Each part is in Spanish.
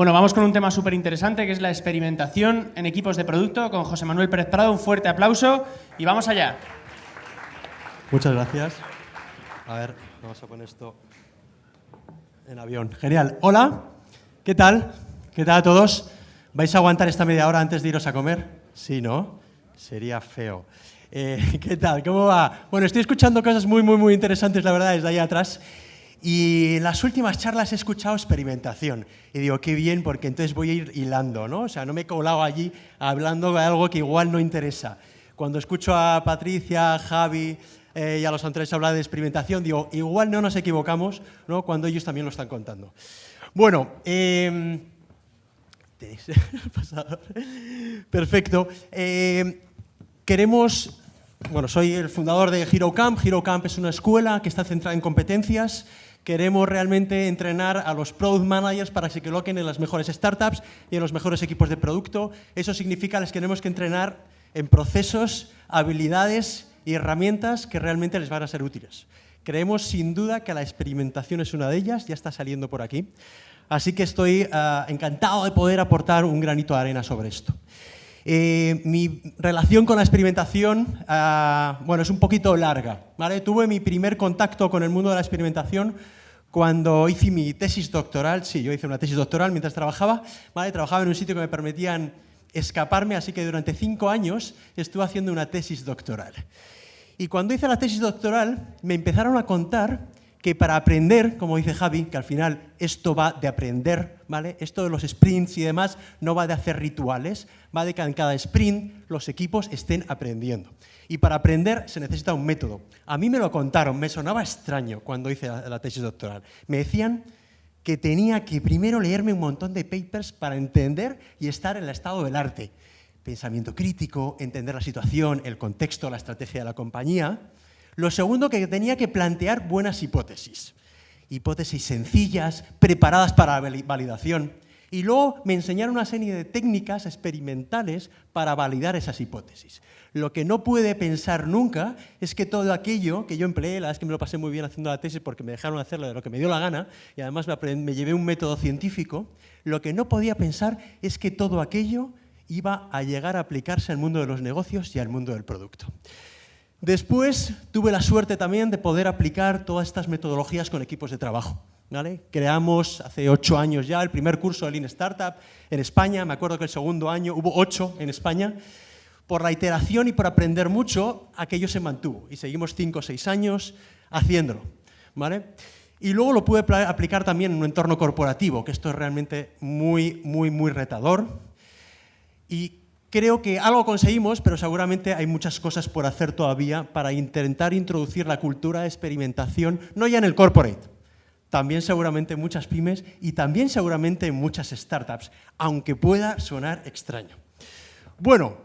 Bueno, vamos con un tema súper interesante que es la experimentación en equipos de producto con José Manuel Pérez Prado. Un fuerte aplauso y vamos allá. Muchas gracias. A ver, vamos a poner esto en avión. Genial. Hola, ¿qué tal? ¿Qué tal a todos? ¿Vais a aguantar esta media hora antes de iros a comer? Sí, ¿no? Sería feo. Eh, ¿Qué tal? ¿Cómo va? Bueno, estoy escuchando cosas muy, muy, muy interesantes, la verdad, desde ahí atrás. Y en las últimas charlas he escuchado experimentación. Y digo, qué bien, porque entonces voy a ir hilando, ¿no? O sea, no me he colado allí hablando de algo que igual no interesa. Cuando escucho a Patricia, a Javi eh, y a los anteriores hablar de experimentación, digo, igual no nos equivocamos, ¿no? Cuando ellos también lo están contando. Bueno, eh, Perfecto. Eh, queremos, bueno, soy el fundador de HeroCamp. HeroCamp es una escuela que está centrada en competencias Queremos realmente entrenar a los product managers para que se coloquen en las mejores startups y en los mejores equipos de producto. Eso significa que les queremos que entrenar en procesos, habilidades y herramientas que realmente les van a ser útiles. Creemos sin duda que la experimentación es una de ellas, ya está saliendo por aquí. Así que estoy ah, encantado de poder aportar un granito de arena sobre esto. Eh, mi relación con la experimentación, ah, bueno, es un poquito larga. ¿vale? Tuve mi primer contacto con el mundo de la experimentación cuando hice mi tesis doctoral. Sí, yo hice una tesis doctoral mientras trabajaba. ¿vale? Trabajaba en un sitio que me permitían escaparme, así que durante cinco años estuve haciendo una tesis doctoral. Y cuando hice la tesis doctoral, me empezaron a contar que para aprender, como dice Javi, que al final esto va de aprender, ¿vale? Esto de los sprints y demás no va de hacer rituales, va de que en cada sprint los equipos estén aprendiendo. Y para aprender se necesita un método. A mí me lo contaron, me sonaba extraño cuando hice la, tesis doctoral. Me decían que tenía que primero leerme un montón de papers para entender y estar en el estado del arte. Pensamiento crítico, entender la situación, el contexto, la estrategia de la compañía. Lo segundo, que tenía que plantear buenas hipótesis. Hipótesis sencillas, preparadas para la validación. Y luego me enseñaron una serie de técnicas experimentales para validar esas hipótesis. Lo que no puede pensar nunca es que todo aquello que yo empleé, la verdad que me lo pasé muy bien haciendo la tesis porque me dejaron hacerlo de lo que me dio la gana y además me, me llevé un método científico, lo que no podía pensar es que todo aquello iba a llegar a aplicarse al mundo de los negocios y al mundo del producto. Después tuve la suerte también de poder aplicar todas estas metodologías con equipos de trabajo. Creamos hace ocho años ya el primer curso de Lean Startup en España. Me acuerdo que el segundo año hubo ocho en España. Por la iteración y por aprender mucho, aquello se mantuvo y seguimos cinco o seis años haciéndolo. Y luego lo pude aplicar también en un entorno corporativo, que esto es realmente muy, muy, muy retador. Y Creo que algo conseguimos, pero seguramente hay muchas cosas por hacer todavía para intentar introducir la cultura de experimentación, no ya en el corporate, también seguramente en muchas pymes y también seguramente en muchas startups, aunque pueda sonar extraño. Bueno,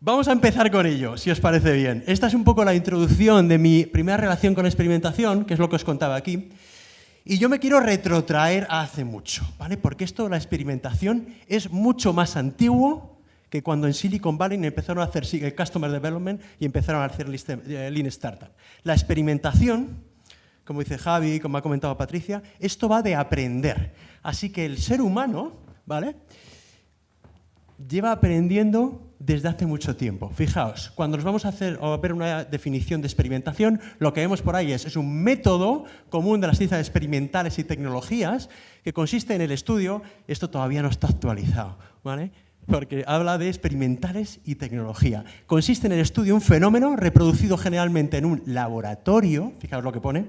vamos a empezar con ello, si os parece bien. Esta es un poco la introducción de mi primera relación con experimentación, que es lo que os contaba aquí. Y yo me quiero retrotraer a hace mucho, ¿vale? Porque esto, la experimentación, es mucho más antiguo que cuando en Silicon Valley empezaron a hacer Customer Development y empezaron a hacer eh, Lean Startup. La experimentación, como dice Javi, como ha comentado Patricia, esto va de aprender. Así que el ser humano, ¿vale? Lleva aprendiendo desde hace mucho tiempo. Fijaos, cuando nos vamos a hacer a ver una definición de experimentación, lo que vemos por ahí es, es un método común de las ciencias experimentales y tecnologías que consiste en el estudio, esto todavía no está actualizado, ¿vale? Porque habla de experimentales y tecnología. Consiste en el estudio de un fenómeno reproducido generalmente en un laboratorio, fijaos lo que pone,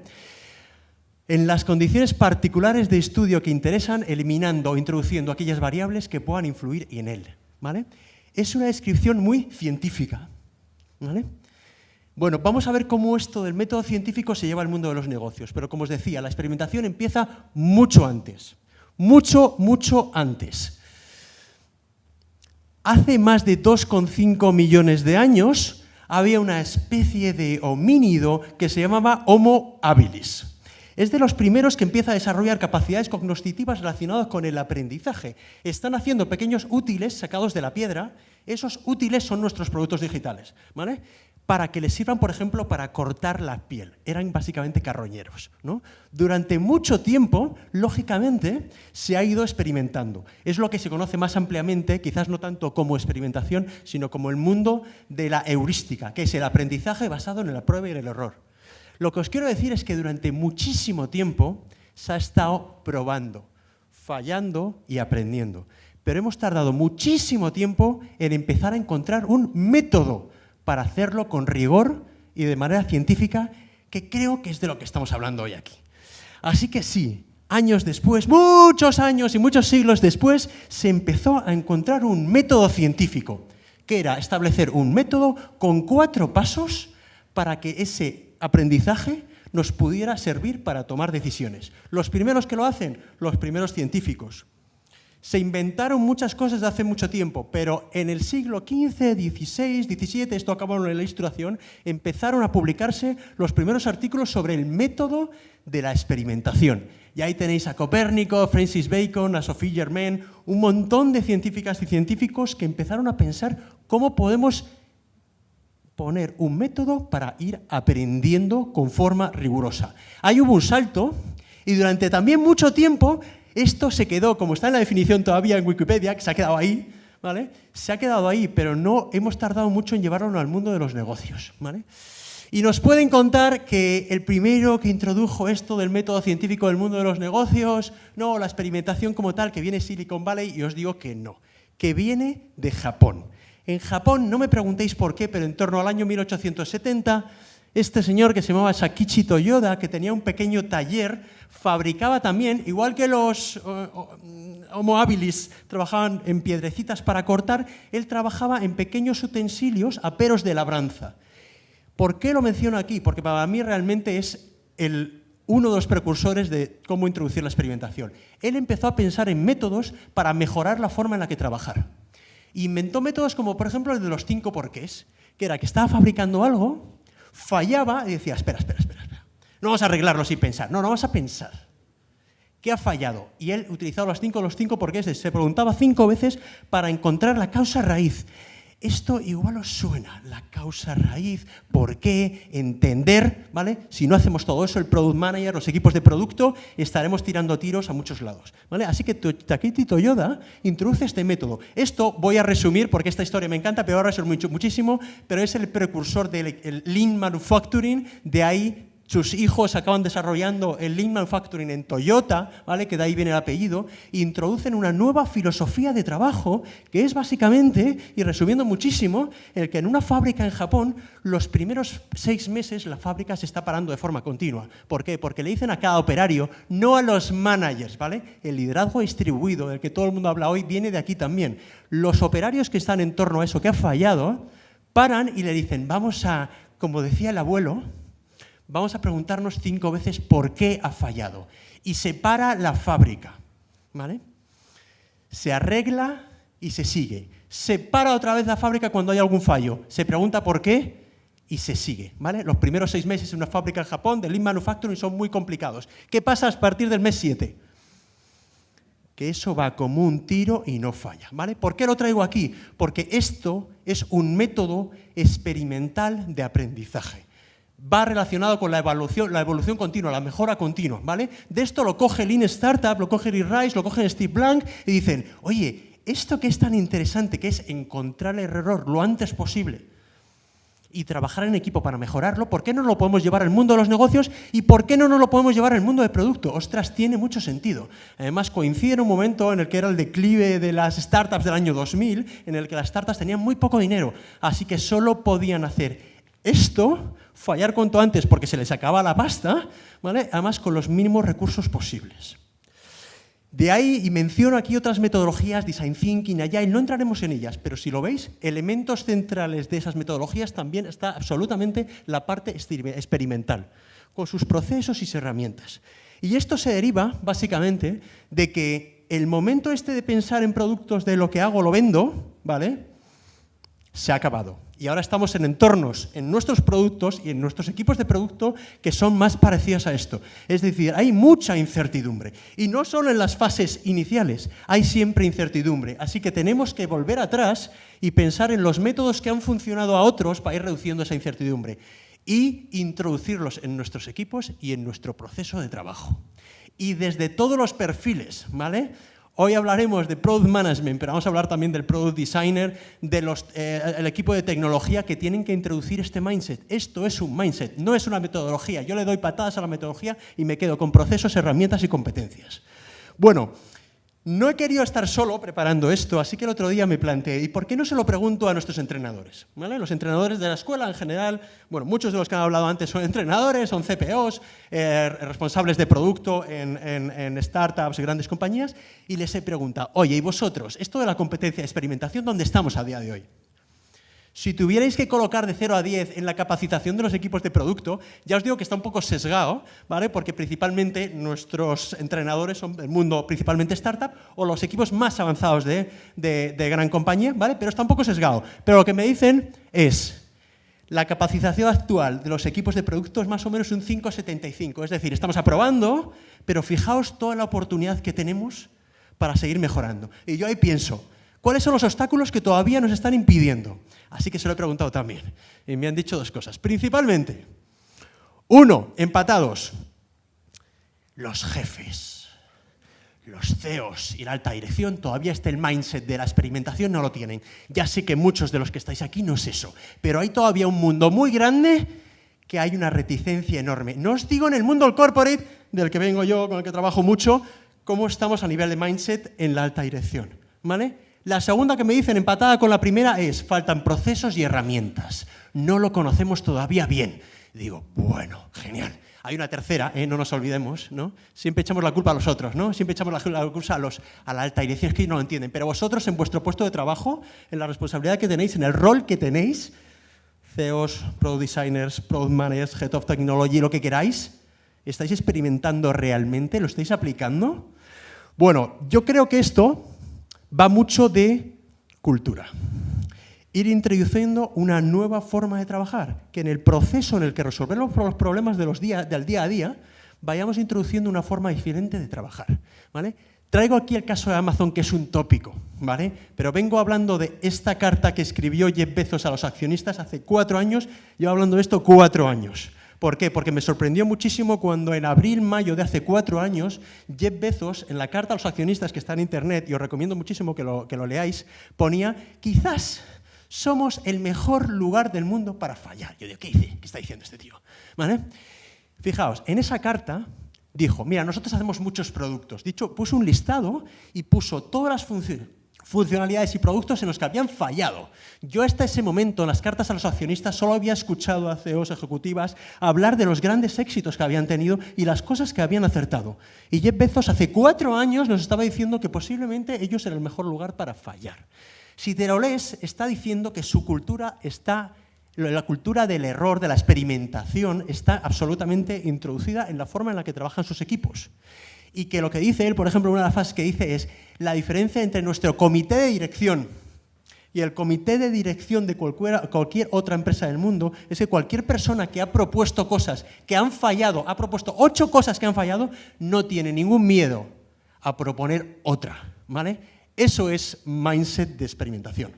en las condiciones particulares de estudio que interesan, eliminando o introduciendo aquellas variables que puedan influir en él. ¿vale? Es una descripción muy científica. ¿vale? Bueno, vamos a ver cómo esto del método científico se lleva al mundo de los negocios, pero como os decía, la experimentación empieza mucho antes, mucho, mucho antes. Hace más de 2,5 millones de años había una especie de homínido que se llamaba Homo habilis. Es de los primeros que empieza a desarrollar capacidades cognitivas relacionadas con el aprendizaje. Están haciendo pequeños útiles sacados de la piedra. Esos útiles son nuestros productos digitales. ¿vale? Para que les sirvan, por ejemplo, para cortar la piel. Eran básicamente carroñeros. ¿no? Durante mucho tiempo, lógicamente, se ha ido experimentando. Es lo que se conoce más ampliamente, quizás no tanto como experimentación, sino como el mundo de la heurística, que es el aprendizaje basado en la prueba y el error. Lo que os quiero decir es que durante muchísimo tiempo se ha estado probando, fallando y aprendiendo. Pero hemos tardado muchísimo tiempo en empezar a encontrar un método para hacerlo con rigor y de manera científica, que creo que es de lo que estamos hablando hoy aquí. Así que sí, años después, muchos años y muchos siglos después, se empezó a encontrar un método científico, que era establecer un método con cuatro pasos para que ese aprendizaje nos pudiera servir para tomar decisiones. Los primeros que lo hacen, los primeros científicos. Se inventaron muchas cosas de hace mucho tiempo, pero en el siglo XV, XVI, XVII, esto acabó en la ilustración, empezaron a publicarse los primeros artículos sobre el método de la experimentación. Y ahí tenéis a Copérnico, Francis Bacon, a Sophie Germain, un montón de científicas y científicos que empezaron a pensar cómo podemos poner un método para ir aprendiendo con forma rigurosa. Ahí hubo un salto y durante también mucho tiempo esto se quedó, como está en la definición todavía en Wikipedia, que se ha quedado ahí, ¿vale? Se ha quedado ahí, pero no hemos tardado mucho en llevarlo al mundo de los negocios, ¿vale? Y nos pueden contar que el primero que introdujo esto del método científico del mundo de los negocios, no, la experimentación como tal, que viene Silicon Valley, y os digo que no, que viene de Japón. En Japón, no me preguntéis por qué, pero en torno al año 1870, este señor que se llamaba Sakichi Toyoda, que tenía un pequeño taller, fabricaba también, igual que los eh, Homo habilis trabajaban en piedrecitas para cortar, él trabajaba en pequeños utensilios aperos de labranza. ¿Por qué lo menciono aquí? Porque para mí realmente es el, uno de los precursores de cómo introducir la experimentación. Él empezó a pensar en métodos para mejorar la forma en la que trabajar. Inventó métodos como, por ejemplo, el de los cinco porqués, que era que estaba fabricando algo, fallaba y decía, espera, espera, espera. No vamos a arreglarlo sin pensar, no, no vamos a pensar. ¿Qué ha fallado? Y él utilizaba los cinco, los cinco porqués, se preguntaba cinco veces para encontrar la causa raíz. Esto igual os suena, la causa raíz, por qué, entender, ¿vale? Si no hacemos todo eso, el product manager, los equipos de producto, estaremos tirando tiros a muchos lados, ¿vale? Así que Takeshi Toyoda introduce este método. Esto voy a resumir porque esta historia me encanta, pero ahora es mucho, muchísimo, pero es el precursor del lean manufacturing, de ahí sus hijos acaban desarrollando el Lean Manufacturing en Toyota, ¿vale? que de ahí viene el apellido, e introducen una nueva filosofía de trabajo que es básicamente, y resumiendo muchísimo, el que en una fábrica en Japón los primeros seis meses la fábrica se está parando de forma continua. ¿Por qué? Porque le dicen a cada operario, no a los managers. ¿vale? El liderazgo distribuido del que todo el mundo habla hoy viene de aquí también. Los operarios que están en torno a eso que ha fallado, paran y le dicen, vamos a, como decía el abuelo, vamos a preguntarnos cinco veces por qué ha fallado. Y se para la fábrica, ¿vale? Se arregla y se sigue. Se para otra vez la fábrica cuando hay algún fallo. Se pregunta por qué y se sigue, ¿vale? Los primeros seis meses en una fábrica en Japón de Lean Manufacturing son muy complicados. ¿Qué pasa a partir del mes 7? Que eso va como un tiro y no falla, ¿vale? ¿Por qué lo traigo aquí? Porque esto es un método experimental de aprendizaje va relacionado con la evolución, la evolución continua, la mejora continua, ¿vale? De esto lo coge Lean Startup, lo coge Rick Rice, lo coge Steve Blank y dicen, oye, esto que es tan interesante, que es encontrar el error lo antes posible y trabajar en equipo para mejorarlo, ¿por qué no lo podemos llevar al mundo de los negocios y por qué no nos lo podemos llevar al mundo del producto? Ostras, tiene mucho sentido. Además, coincide en un momento en el que era el declive de las startups del año 2000, en el que las startups tenían muy poco dinero, así que solo podían hacer esto fallar cuanto antes porque se les acaba la pasta, ¿vale? además con los mínimos recursos posibles. De ahí, y menciono aquí otras metodologías, Design Thinking, Agile, no entraremos en ellas, pero si lo veis, elementos centrales de esas metodologías también está absolutamente la parte experimental, con sus procesos y herramientas. Y esto se deriva, básicamente, de que el momento este de pensar en productos de lo que hago lo vendo, ¿vale? se ha acabado. Y ahora estamos en entornos, en nuestros productos y en nuestros equipos de producto que son más parecidos a esto. Es decir, hay mucha incertidumbre. Y no solo en las fases iniciales, hay siempre incertidumbre. Así que tenemos que volver atrás y pensar en los métodos que han funcionado a otros para ir reduciendo esa incertidumbre y introducirlos en nuestros equipos y en nuestro proceso de trabajo. Y desde todos los perfiles, ¿vale? Hoy hablaremos de Product Management, pero vamos a hablar también del Product Designer, del eh, equipo de tecnología que tienen que introducir este mindset. Esto es un mindset, no es una metodología. Yo le doy patadas a la metodología y me quedo con procesos, herramientas y competencias. Bueno, no he querido estar solo preparando esto, así que el otro día me planteé, ¿y por qué no se lo pregunto a nuestros entrenadores? Los entrenadores de la escuela en general, bueno, muchos de los que han hablado antes son entrenadores, son CPOs, eh, responsables de producto en, startups y grandes compañías, y les he preguntado, oye, ¿y vosotros, esto de la competencia de experimentación, dónde estamos a día de hoy? Si tuvierais que colocar de 0 a 10 en la capacitación de los equipos de producto, ya os digo que está un poco sesgado, ¿vale? porque principalmente nuestros entrenadores son del mundo principalmente startup o los equipos más avanzados de, gran compañía, ¿vale? pero está un poco sesgado. Pero lo que me dicen es, la capacitación actual de los equipos de producto es más o menos un 5,75. Es decir, estamos aprobando, pero fijaos toda la oportunidad que tenemos para seguir mejorando. Y yo ahí pienso, ¿cuáles son los obstáculos que todavía nos están impidiendo? Así que se lo he preguntado también. Y me han dicho dos cosas. Principalmente, uno, empatados, los jefes, los CEOs y la alta dirección, todavía está el mindset de la experimentación, no lo tienen. Ya sé que muchos de los que estáis aquí no es eso, pero hay todavía un mundo muy grande que hay una reticencia enorme. No os digo en el mundo corporate, del que vengo yo, con el que trabajo mucho, cómo estamos a nivel de mindset en la alta dirección. ¿Vale? La segunda que me dicen, empatada con la primera, es faltan procesos y herramientas. No lo conocemos todavía bien. Digo, bueno, genial. Hay una tercera, ¿eh? no nos olvidemos, ¿no? Siempre echamos la culpa a los otros, ¿no? Siempre echamos la culpa a, los, a la alta dirección, es que no lo entienden. Pero vosotros en vuestro puesto de trabajo, en la responsabilidad que tenéis, en el rol que tenéis, CEOs, Product Designers, Product Managers, Head of Technology, lo que queráis, ¿estáis experimentando realmente? ¿Lo estáis aplicando? Bueno, yo creo que esto va mucho de cultura. Ir introduciendo una nueva forma de trabajar, que en el proceso en el que resolvemos los problemas de los del día a día, vayamos introduciendo una forma diferente de trabajar. ¿vale? Traigo aquí el caso de Amazon, que es un tópico, ¿vale? pero vengo hablando de esta carta que escribió Jeff Bezos a los accionistas hace cuatro años, llevo hablando de esto cuatro años. ¿Por qué? Porque me sorprendió muchísimo cuando en abril, mayo de hace cuatro años, Jeff Bezos, en la carta a los accionistas que está en Internet, y os recomiendo muchísimo que lo, que lo leáis, ponía, quizás somos el mejor lugar del mundo para fallar. Yo digo, ¿qué dice? ¿Qué está diciendo este tío? ¿Vale? Fijaos, en esa carta dijo, mira, nosotros hacemos muchos productos. Dicho, puso un listado y puso todas las funciones funcionalidades y productos en los que habían fallado. Yo hasta ese momento, en las cartas a los accionistas, solo había escuchado a CEOs ejecutivas hablar de los grandes éxitos que habían tenido y las cosas que habían acertado. Y Jeff Bezos hace cuatro años nos estaba diciendo que posiblemente ellos eran el mejor lugar para fallar. Si te lo lees, está diciendo que su cultura está la cultura del error, de la experimentación, está absolutamente introducida en la forma en la que trabajan sus equipos y que lo que dice él, por ejemplo, una de las frases que dice es la diferencia entre nuestro comité de dirección y el comité de dirección de cualquier, cualquier, otra empresa del mundo es que cualquier persona que ha propuesto cosas que han fallado, ha propuesto ocho cosas que han fallado, no tiene ningún miedo a proponer otra. ¿vale? Eso es mindset de experimentación.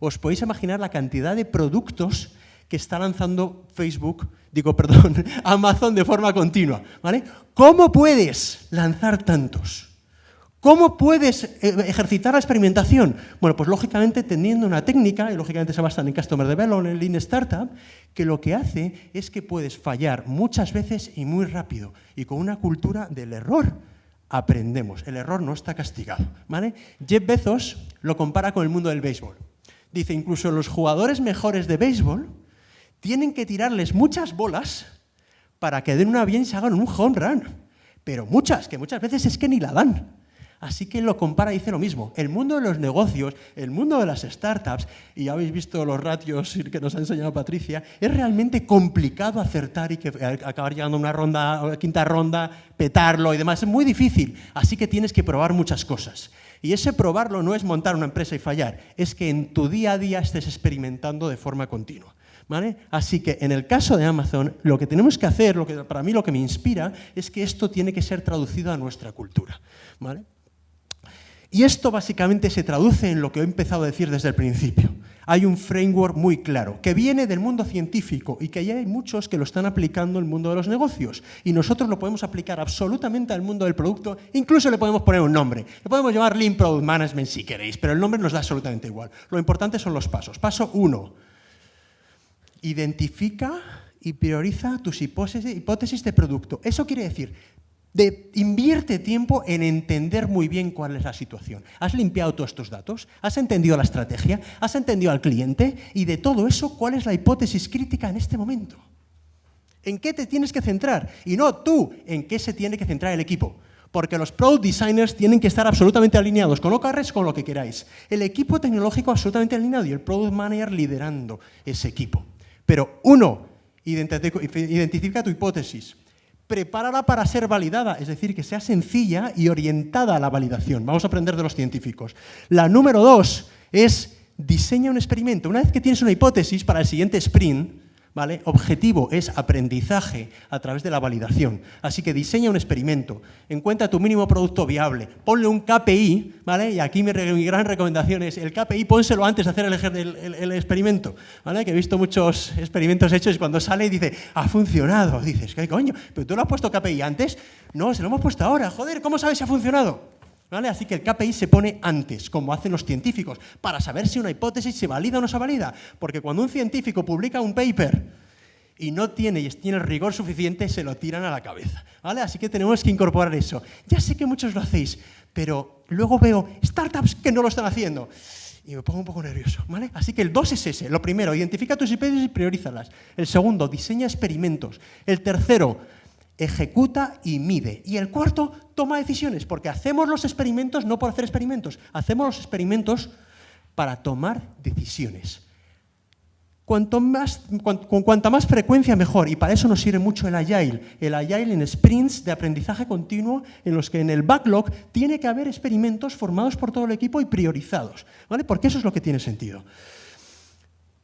Os podéis imaginar la cantidad de productos que está lanzando Facebook, digo, perdón, Amazon de forma continua. ¿vale? ¿Cómo puedes lanzar tantos? ¿Cómo puedes eh, ejercitar la experimentación? Bueno, pues lógicamente teniendo una técnica, y lógicamente se basa en Customer Development, en Lean Startup, que lo que hace es que puedes fallar muchas veces y muy rápido, y con una cultura del error aprendemos. El error no está castigado. ¿vale? Jeff Bezos lo compara con el mundo del béisbol. Dice, incluso los jugadores mejores de béisbol tienen que tirarles muchas bolas para que den una bien y se hagan un home run. Pero muchas, que muchas veces es que ni la dan. Así que lo compara y dice lo mismo. El mundo de los negocios, el mundo de las startups, y ya habéis visto los ratios que nos ha enseñado Patricia, es realmente complicado acertar y eh, acabar llegando a una ronda, quinta ronda, petarlo y demás. Es muy difícil. Así que tienes que probar muchas cosas. Y ese probarlo no es montar una empresa y fallar, es que en tu día a día estés experimentando de forma continua. ¿Vale? Así que en el caso de Amazon, lo que tenemos que hacer, lo que, para mí lo que me inspira, es que esto tiene que ser traducido a nuestra cultura. ¿vale? Y esto básicamente se traduce en lo que he empezado a decir desde el principio. Hay un framework muy claro, que viene del mundo científico y que ya hay muchos que lo están aplicando el mundo de los negocios. Y nosotros lo podemos aplicar absolutamente al mundo del producto, incluso le podemos poner un nombre. Le podemos llamar Lean Product Management si queréis, pero el nombre nos da absolutamente igual. Lo importante son los pasos. Paso uno, identifica y prioriza tus hipótesis de producto. Eso quiere decir, invierte tiempo en entender muy bien cuál es la situación. ¿Has limpiado todos estos datos? ¿Has entendido la estrategia? ¿Has entendido al cliente? Y de todo eso, ¿cuál es la hipótesis crítica en este momento? ¿En qué te tienes que centrar? Y no tú, en qué se tiene que centrar el equipo. Porque los product designers tienen que estar absolutamente alineados con OKRs, con lo que queráis. El equipo tecnológico absolutamente alineado y el product manager liderando ese equipo. Pero uno, identifica tu hipótesis prepárala para ser validada, es decir, que sea sencilla y orientada a la validación. Vamos a aprender de los científicos. La número dos es diseña un experimento. Una vez que tienes una hipótesis para el siguiente sprint, ¿vale? Objetivo es aprendizaje a través de la validación. Así que diseña un experimento, encuentra tu mínimo producto viable, ponle un KPI, ¿vale? Y aquí mi, gran recomendación es el KPI, pónselo antes de hacer el, experimento. Que he visto muchos experimentos hechos y cuando sale y dice, ha funcionado. Dices, ¿qué coño? ¿Pero tú lo has puesto KPI antes? No, se lo hemos puesto ahora. Joder, ¿cómo sabes si ha funcionado? Así que el KPI se pone antes, como hacen los científicos, para saber si una hipótesis se valida o no se valida. Porque cuando un científico publica un paper y no tiene, y tiene el rigor suficiente, se lo tiran a la cabeza. ¿vale? Así que tenemos que incorporar eso. Ya sé que muchos lo hacéis, pero luego veo startups que no lo están haciendo y me pongo un poco nervioso. ¿vale? Así que el 2 es ese. Lo primero, identifica tus hipótesis y priorízalas. El segundo, diseña experimentos. El tercero, ejecuta y mide. Y el cuarto, toma decisiones, porque hacemos los experimentos no por hacer experimentos, hacemos los experimentos para tomar decisiones. Cuanto más, con cuanta más frecuencia mejor, y para eso nos sirve mucho el Agile. El Agile en sprints de aprendizaje continuo en los que en el backlog tiene que haber experimentos formados por todo el equipo y priorizados, ¿vale? Porque eso es lo que tiene sentido.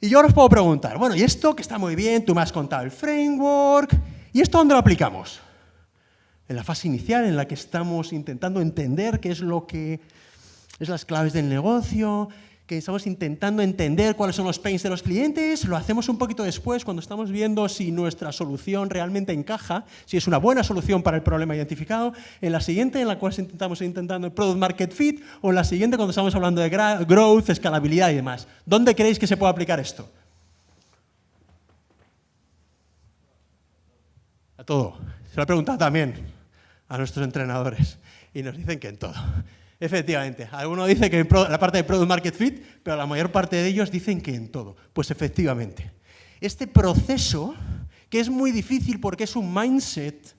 Y yo ahora os puedo preguntar, bueno, y esto que está muy bien, tú me has contado el framework, ¿Y esto dónde lo aplicamos? En la fase inicial, en la que estamos intentando entender qué es lo que es las claves del negocio, que estamos intentando entender cuáles son los pains de los clientes, lo hacemos un poquito después cuando estamos viendo si nuestra solución realmente encaja, si es una buena solución para el problema identificado, en la siguiente en la cual intentamos intentando el product market fit o en la siguiente cuando estamos hablando de growth, escalabilidad y demás. ¿Dónde creéis que se puede aplicar esto? Todo. Se lo he preguntado también a nuestros entrenadores y nos dicen que en todo. Efectivamente, alguno dice que en la parte de Product Market Fit, pero la mayor parte de ellos dicen que en todo. Pues efectivamente, este proceso, que es muy difícil porque es un mindset,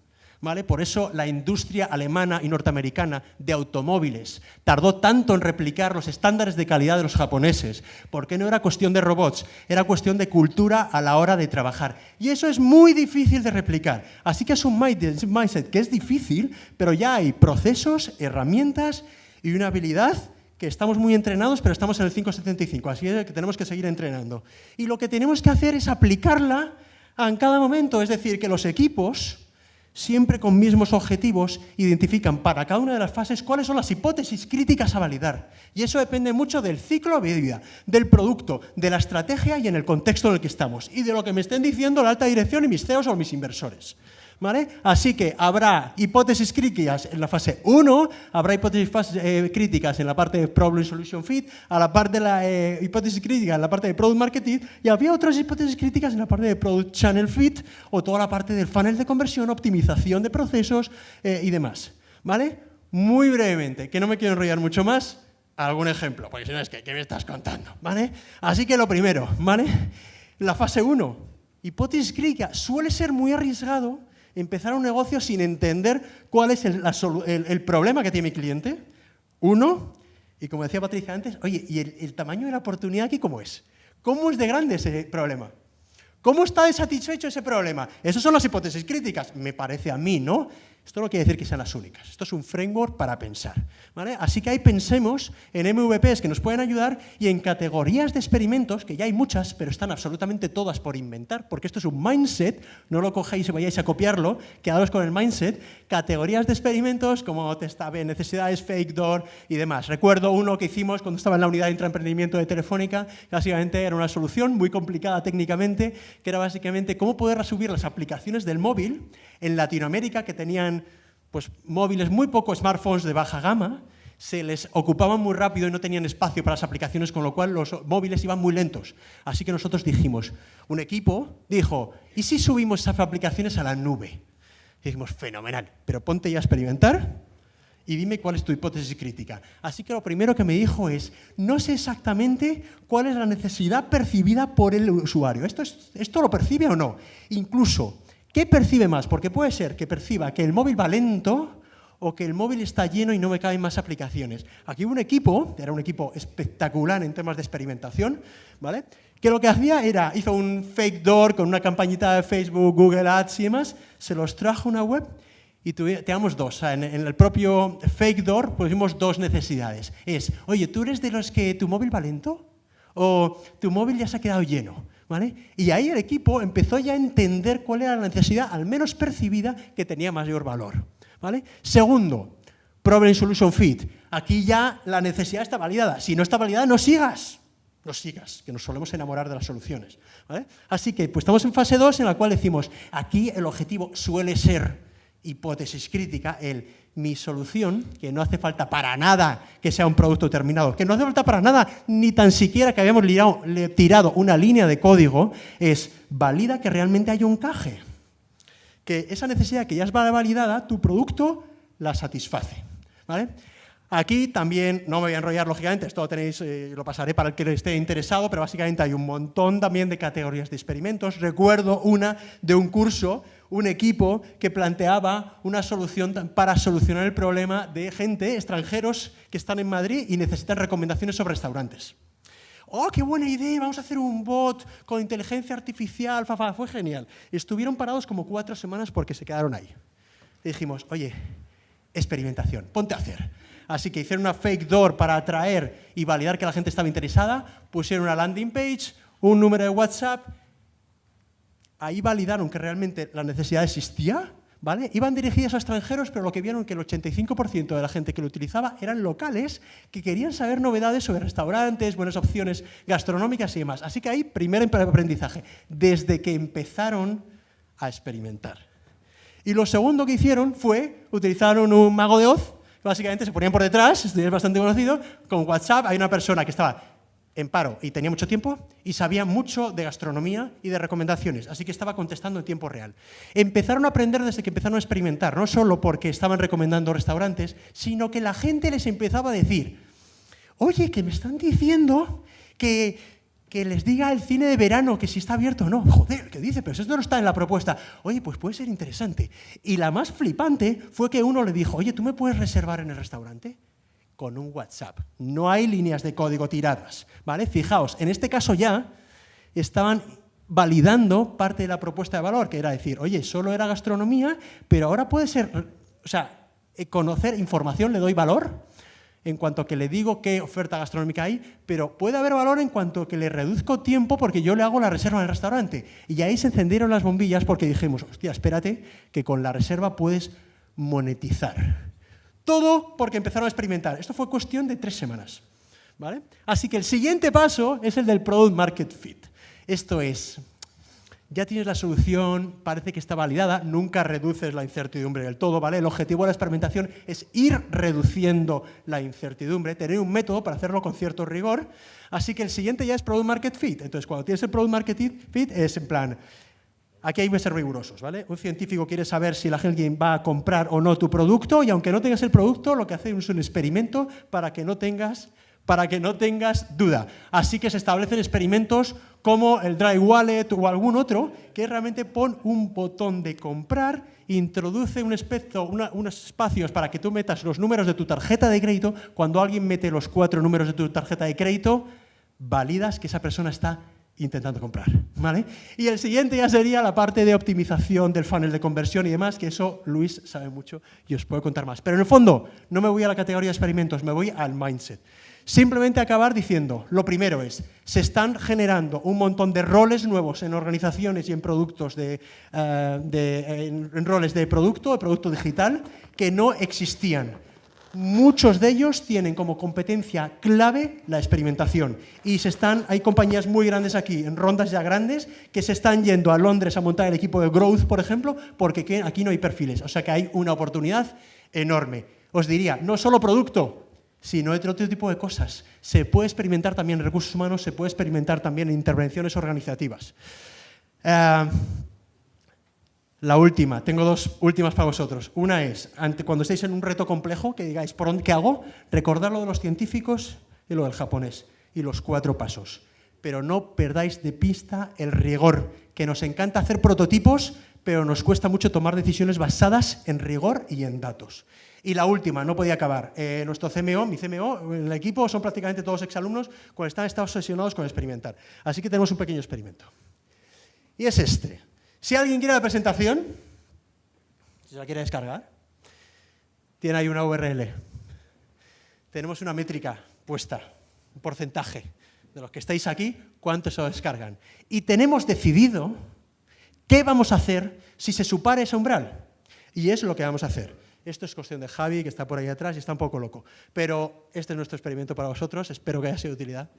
por eso la industria alemana y norteamericana de automóviles tardó tanto en replicar los estándares de calidad de los japoneses, porque no era cuestión de robots, era cuestión de cultura a la hora de trabajar. Y eso es muy difícil de replicar. Así que es un mindset que es difícil, pero ya hay procesos, herramientas y una habilidad que estamos muy entrenados, pero estamos en el 575, así que tenemos que seguir entrenando. Y lo que tenemos que hacer es aplicarla en cada momento, es decir, que los equipos siempre con mismos objetivos, identifican para cada una de las fases cuáles son las hipótesis críticas a validar. Y eso depende mucho del ciclo de vida, del producto, de la estrategia y en el contexto en el que estamos, y de lo que me estén diciendo la alta dirección y mis CEOs o mis inversores. Así que habrá hipótesis críticas en la fase 1, habrá hipótesis eh, críticas en la parte de Problem Solution Fit, a la parte de la eh, hipótesis crítica en la parte de Product Marketing y había otras hipótesis críticas en la parte de Product Channel Fit o toda la parte del funnel de conversión, optimización de procesos eh, y demás. ¿Vale? Muy brevemente, que no me quiero enrollar mucho más, algún ejemplo, porque si no es que, ¿qué me estás contando? ¿Vale? Así que lo primero, ¿vale? La fase 1, hipótesis crítica, suele ser muy arriesgado empezar un negocio sin entender cuál es el, problema que tiene mi cliente, Uno, y como decía Patricia antes, oye, ¿y el, el tamaño de la oportunidad aquí cómo es? ¿Cómo es de grande ese problema? ¿Cómo está desatisfecho ese problema? Esas son las hipótesis críticas, me parece a mí, ¿no? Esto no quiere decir que sean las únicas. Esto es un framework para pensar. Así que ahí pensemos en MVPs que nos pueden ayudar y en categorías de experimentos, que ya hay muchas, pero están absolutamente todas por inventar, porque esto es un mindset, no lo cogéis y vayáis a copiarlo, quedaros con el mindset, categorías de experimentos como testa B, necesidades, fake door y demás. Recuerdo uno que hicimos cuando estaba en la unidad de intraemprendimiento de Telefónica, que básicamente era una solución muy complicada técnicamente, que era básicamente cómo poder resubir las aplicaciones del móvil en Latinoamérica que tenían pues, móviles muy pocos smartphones de baja gama, se les ocupaban muy rápido y no tenían espacio para las aplicaciones, con lo cual los móviles iban muy lentos. Así que nosotros dijimos, un equipo dijo, ¿y si subimos esas aplicaciones a la nube? Y dijimos, fenomenal, pero ponte ya a experimentar y dime cuál es tu hipótesis crítica. Así que lo primero que me dijo es, no sé exactamente cuál es la necesidad percibida por el usuario. ¿Esto, es, esto lo percibe o no? Incluso, ¿Qué percibe más? Porque puede ser que perciba que el móvil va lento o que el móvil está lleno y no me caben más aplicaciones. Aquí hubo un equipo, era un equipo espectacular en temas de experimentación, ¿vale? que lo que hacía era, hizo un fake door con una campañita de Facebook, Google Ads y demás, se los trajo a una web y teníamos dos. en, el propio fake door pusimos dos necesidades. Es, oye, ¿tú eres de los que tu móvil va lento? ¿O tu móvil ya se ha quedado lleno? Y ahí el equipo empezó ya a entender cuál era la necesidad, al menos percibida, que tenía mayor valor. ¿vale? Segundo, Problem Solution Fit. Aquí ya la necesidad está validada. Si no está validada, no sigas. No sigas, que nos solemos enamorar de las soluciones. Así que pues estamos en fase 2 en la cual decimos, aquí el objetivo suele ser hipótesis crítica, el mi solución, que no hace falta para nada que sea un producto terminado, que no hace falta para nada ni tan siquiera que hayamos tirado una línea de código, es valida que realmente hay un caje. Que esa necesidad que ya es validada, tu producto la satisface. ¿vale? Aquí también, no me voy a enrollar lógicamente, esto lo tenéis, eh, lo pasaré para el que esté interesado, pero básicamente hay un montón también de categorías de experimentos. Recuerdo una de un curso un equipo que planteaba una solución para solucionar el problema de gente, extranjeros, que están en Madrid y necesitan recomendaciones sobre restaurantes. ¡Oh, qué buena idea! Vamos a hacer un bot con inteligencia artificial. fue genial. Estuvieron parados como cuatro semanas porque se quedaron ahí. Dijimos, oye, experimentación, ponte a hacer. Así que hicieron una fake door para atraer y validar que la gente estaba interesada, pusieron una landing page, un número de WhatsApp ahí validaron que realmente la necesidad existía, ¿vale? Iban dirigidas a extranjeros, pero lo que vieron que el 85% de la gente que lo utilizaba eran locales que querían saber novedades sobre restaurantes, buenas opciones gastronómicas y demás. Así que ahí, primer aprendizaje, desde que empezaron a experimentar. Y lo segundo que hicieron fue, utilizaron un mago de Oz, básicamente se ponían por detrás, esto es bastante conocido, con WhatsApp hay una persona que estaba en paro y tenía mucho tiempo y sabía mucho de gastronomía y de recomendaciones, así que estaba contestando en tiempo real. Empezaron a aprender desde que empezaron a experimentar, no solo porque estaban recomendando restaurantes, sino que la gente les empezaba a decir, oye, que me están diciendo que, que les diga el cine de verano que si está abierto o no. Joder, ¿qué dice? Pero eso no está en la propuesta. Oye, pues puede ser interesante. Y la más flipante fue que uno le dijo, oye, ¿tú me puedes reservar en el restaurante? Con un WhatsApp. No hay líneas de código tiradas. ¿vale? Fijaos, en este caso ya estaban validando parte de la propuesta de valor, que era decir, oye, solo era gastronomía, pero ahora puede ser, o sea, eh, conocer información le doy valor en cuanto que le digo qué oferta gastronómica hay, pero puede haber valor en cuanto que le reduzco tiempo porque yo le hago la reserva en el restaurante. Y ahí se encendieron las bombillas porque dijimos, hostia, espérate, que con la reserva puedes monetizar. Todo porque empezaron a experimentar. Esto fue cuestión de tres semanas. ¿vale? Así que el siguiente paso es el del Product Market Fit. Esto es, ya tienes la solución, parece que está validada, nunca reduces la incertidumbre del todo, ¿vale? El objetivo de la experimentación es ir reduciendo la incertidumbre, tener un método para hacerlo con cierto rigor. Así que el siguiente ya es Product Market Fit. Entonces, cuando tienes el Product Market Fit, es en plan, Aquí hay que ser rigurosos, ¿vale? Un científico quiere saber si la gente va a comprar o no tu producto y aunque no tengas el producto, lo que hace es un experimento para que no tengas para que no tengas duda. Así que se establecen experimentos como el Dry Wallet o algún otro, que realmente pon un botón de comprar, introduce un unos espacios para que tú metas los números de tu tarjeta de crédito. Cuando alguien mete los cuatro números de tu tarjeta de crédito, validas que esa persona está intentando comprar. ¿vale? Y el siguiente ya sería la parte de optimización del funnel de conversión y demás, que eso Luis sabe mucho y os puedo contar más. Pero en el fondo, no me voy a la categoría de experimentos, me voy al mindset. Simplemente acabar diciendo, lo primero es, se están generando un montón de roles nuevos en organizaciones y en productos de, eh, en roles de producto, de producto digital, que no existían muchos de ellos tienen como competencia clave la experimentación. Y se están, hay compañías muy grandes aquí, en rondas ya grandes, que se están yendo a Londres a montar el equipo de Growth, por ejemplo, porque aquí no hay perfiles. O sea que hay una oportunidad enorme. Os diría, no solo producto, sino otro tipo de cosas. Se puede experimentar también en recursos humanos, se puede experimentar también en intervenciones organizativas. Eh, la última, tengo dos últimas para vosotros. Una es, cuando estéis en un reto complejo, que digáis, ¿por dónde qué hago? Recordad lo de los científicos y lo del japonés, y los cuatro pasos. Pero no perdáis de pista el rigor, que nos encanta hacer prototipos, pero nos cuesta mucho tomar decisiones basadas en rigor y en datos. Y la última, no podía acabar. Eh, nuestro CMO, mi CMO, el equipo son prácticamente todos exalumnos, están, están obsesionados con experimentar. Así que tenemos un pequeño experimento. Y es este. Si alguien quiere la presentación, si la quiere descargar, tiene ahí una URL. Tenemos una métrica puesta, un porcentaje de los que estáis aquí, cuántos se lo descargan. Y tenemos decidido qué vamos a hacer si se supara ese umbral. Y es lo que vamos a hacer. Esto es cuestión de Javi, que está por ahí atrás y está un poco loco. Pero este es nuestro experimento para vosotros. Espero que haya sido de utilidad.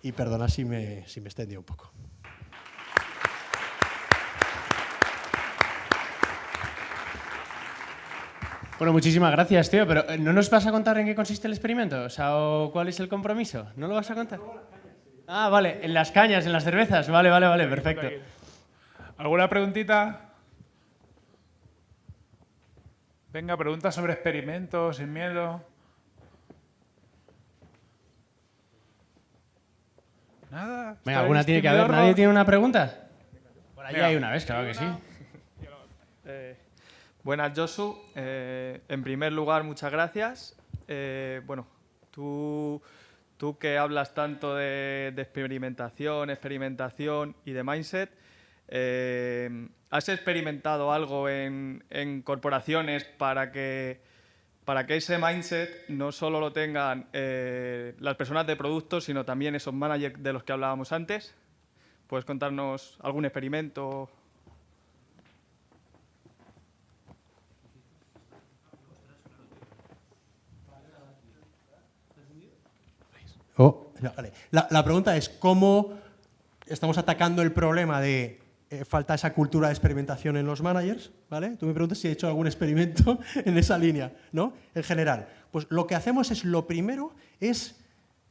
Y perdona si me, si me extendí un poco. Bueno, muchísimas gracias, tío, pero eh, ¿no nos vas a contar en qué consiste el experimento? O sea, ¿cuál es el compromiso? ¿No lo vas a contar? Ah, vale, en las cañas, en las cervezas. Vale, vale, vale, perfecto. ¿Alguna preguntita? Venga, preguntas sobre experimentos, sin miedo. Nada. Venga, alguna tiene que haber. ¿Nadie tiene una pregunta? Por ahí hay una vez, claro que sí. Eh, Buenas, Josu. Eh, en primer lugar, muchas gracias. Eh, bueno, tú, tú que hablas tanto de, experimentación, experimentación y de mindset, eh, ¿has experimentado algo en, corporaciones para que, para que ese mindset no solo lo tengan las personas de productos, sino también esos managers de los que hablábamos antes? ¿Puedes contarnos algún experimento? Oh, la, pregunta es cómo estamos atacando el problema de eh, falta esa cultura de experimentación en los managers, ¿vale? Tú me preguntas si he hecho algún experimento en esa línea, ¿no? En general. Pues lo que hacemos es, lo primero es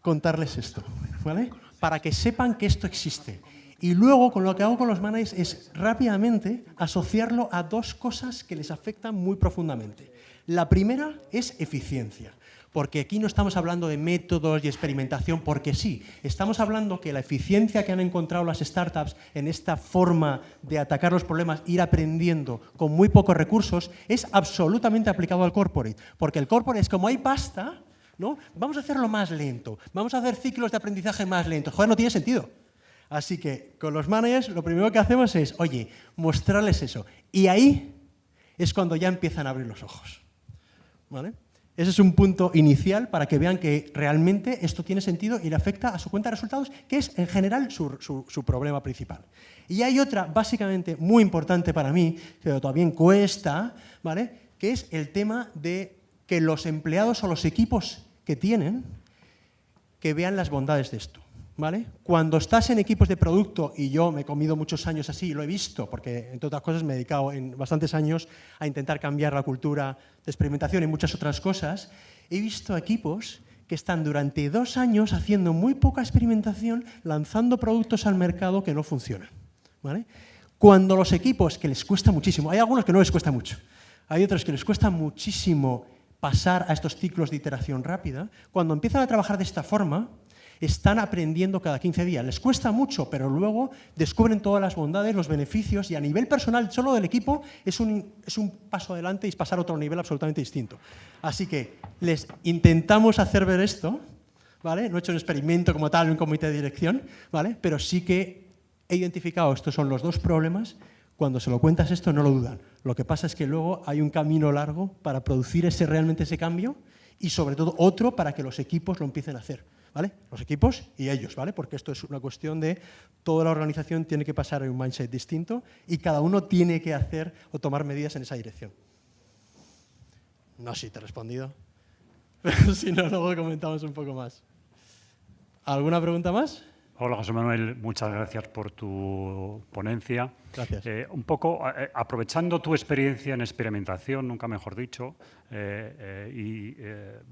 contarles esto, ¿vale? Para que sepan que esto existe. Y luego, con lo que hago con los managers es rápidamente asociarlo a dos cosas que les afectan muy profundamente. La primera es eficiencia porque aquí no estamos hablando de métodos y experimentación porque sí, estamos hablando que la eficiencia que han encontrado las startups en esta forma de atacar los problemas, ir aprendiendo con muy pocos recursos, es absolutamente aplicado al corporate, porque el corporate es como hay pasta, ¿no? Vamos a hacerlo más lento, vamos a hacer ciclos de aprendizaje más lentos. Joder, no tiene sentido. Así que con los managers lo primero que hacemos es, oye, mostrarles eso. Y ahí es cuando ya empiezan a abrir los ojos. ¿Vale? Ese es un punto inicial para que vean que realmente esto tiene sentido y le afecta a su cuenta de resultados, que es en general su, problema principal. Y hay otra, básicamente, muy importante para mí, pero todavía cuesta, ¿vale? que es el tema de que los empleados o los equipos que tienen, que vean las bondades de esto. ¿Vale? Cuando estás en equipos de producto, y yo me he comido muchos años así, y lo he visto, porque entre otras cosas me he dedicado en bastantes años a intentar cambiar la cultura de experimentación y muchas otras cosas, he visto equipos que están durante dos años haciendo muy poca experimentación, lanzando productos al mercado que no funcionan. ¿vale? Cuando los equipos, que les cuesta muchísimo, hay algunos que no les cuesta mucho, hay otros que les cuesta muchísimo pasar a estos ciclos de iteración rápida, cuando empiezan a trabajar de esta forma, están aprendiendo cada 15 días. Les cuesta mucho, pero luego descubren todas las bondades, los beneficios y a nivel personal, solo del equipo, es un, es un paso adelante y es pasar a otro nivel absolutamente distinto. Así que les intentamos hacer ver esto, ¿vale? No he hecho un experimento como tal un comité de dirección, ¿vale? Pero sí que he identificado estos son los dos problemas cuando se lo cuentas esto no lo dudan. Lo que pasa es que luego hay un camino largo para producir ese, realmente ese cambio y sobre todo otro para que los equipos lo empiecen a hacer. ¿Vale? Los equipos y ellos, ¿vale? Porque esto es una cuestión de toda la organización tiene que pasar en un mindset distinto y cada uno tiene que hacer o tomar medidas en esa dirección. No sé si te he respondido, si no, luego comentamos un poco más. ¿Alguna pregunta más? Hola José Manuel, muchas gracias por tu ponencia. Gracias. Eh, un poco eh, aprovechando tu experiencia en experimentación, nunca mejor dicho, eh, y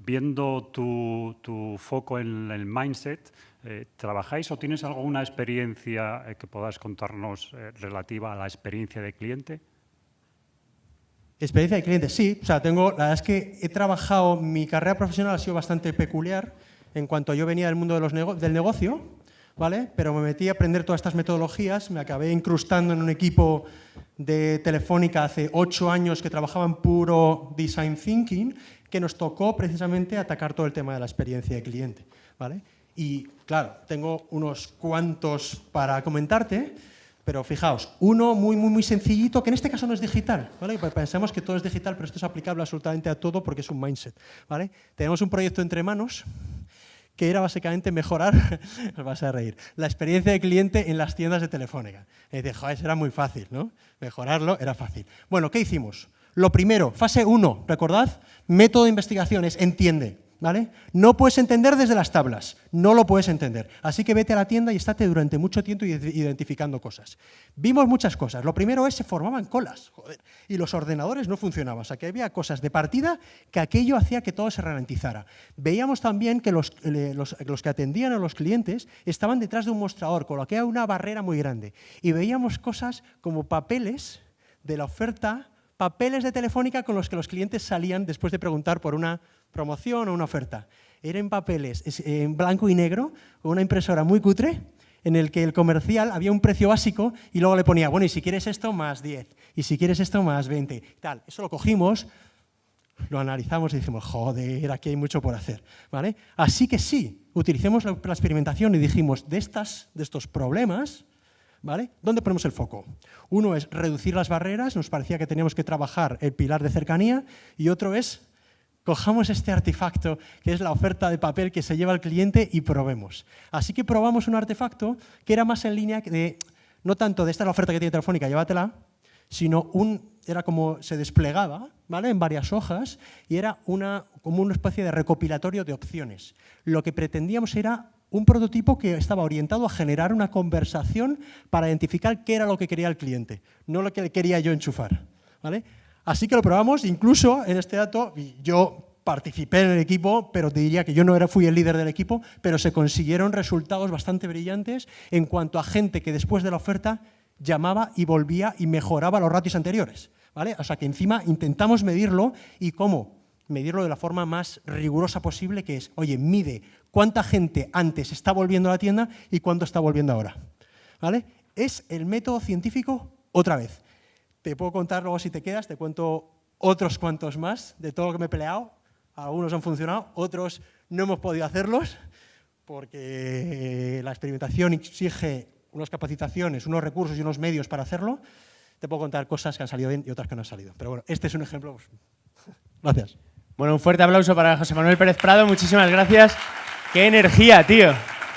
viendo tu, tu, foco en el mindset, ¿trabajáis o tienes alguna experiencia que puedas contarnos relativa a la experiencia de cliente? Experiencia de cliente, sí. O sea, tengo, la verdad es que he trabajado, mi carrera profesional ha sido bastante peculiar en cuanto yo venía del mundo de los del negocio, ¿vale? Pero me metí a aprender todas estas metodologías, me acabé incrustando en un equipo de Telefónica hace ocho años que trabajaba en puro design thinking, que nos tocó precisamente atacar todo el tema de la experiencia de cliente, ¿vale? Y claro, tengo unos cuantos para comentarte, pero fijaos, uno muy, muy, muy sencillito, que en este caso no es digital, ¿vale? Pensamos que todo es digital, pero esto es aplicable absolutamente a todo porque es un mindset, ¿vale? Tenemos un proyecto entre manos, que era básicamente mejorar, os vas a reír, la experiencia de cliente en las tiendas de Telefónica. Y era muy fácil, ¿no? Mejorarlo era fácil. Bueno, ¿qué hicimos? Lo primero, fase 1, recordad, método de investigación es entiende. No puedes entender desde las tablas, no lo puedes entender. Así que vete a la tienda y estate durante mucho tiempo identificando cosas. Vimos muchas cosas. Lo primero es se formaban colas, joder, y los ordenadores no funcionaban. O sea, que había cosas de partida que aquello hacía que todo se ralentizara. Veíamos también que los, los, los que atendían a los clientes estaban detrás de un mostrador, con lo que era una barrera muy grande. Y veíamos cosas como papeles de la oferta, papeles de Telefónica con los que los clientes salían después de preguntar por una promoción o una oferta. Era en papeles, en blanco y negro, con una impresora muy cutre, en el que el comercial había un precio básico y luego le ponía, bueno, y si quieres esto, más 10, y si quieres esto, más 20, tal. Eso lo cogimos, lo analizamos y dijimos, joder, aquí hay mucho por hacer. ¿vale? Así que sí, utilicemos la, experimentación y dijimos, de, estas, de estos problemas, ¿vale? ¿dónde ponemos el foco? Uno es reducir las barreras, nos parecía que teníamos que trabajar el pilar de cercanía, y otro es cojamos este artefacto, que es la oferta de papel que se lleva el cliente, y probemos. Así que probamos un artefacto que era más en línea de, no tanto de esta es la oferta que tiene Telefónica, llévatela, sino un, era como se desplegaba ¿vale? en varias hojas y era una, como una especie de recopilatorio de opciones. Lo que pretendíamos era un prototipo que estaba orientado a generar una conversación para identificar qué era lo que quería el cliente, no lo que le quería yo enchufar. ¿vale? Así que lo probamos, incluso en este dato, yo participé en el equipo, pero te diría que yo no era, fui el líder del equipo, pero se consiguieron resultados bastante brillantes en cuanto a gente que después de la oferta llamaba y volvía y mejoraba los ratios anteriores. ¿vale? O sea que encima intentamos medirlo y cómo medirlo de la forma más rigurosa posible, que es, oye, mide cuánta gente antes está volviendo a la tienda y cuánto está volviendo ahora. ¿vale? Es el método científico otra vez. Te puedo contar luego si te quedas, te cuento otros cuantos más de todo lo que me he peleado. Algunos han funcionado, otros no hemos podido hacerlos porque la experimentación exige unas capacitaciones, unos recursos y unos medios para hacerlo. Te puedo contar cosas que han salido bien y otras que no han salido. Pero bueno, este es un ejemplo. Pues, gracias. Bueno, un fuerte aplauso para José Manuel Pérez Prado. Muchísimas gracias. ¡Qué energía, tío!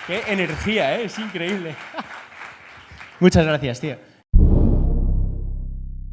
¡Qué energía, eh! Es increíble. Muchas gracias, tío.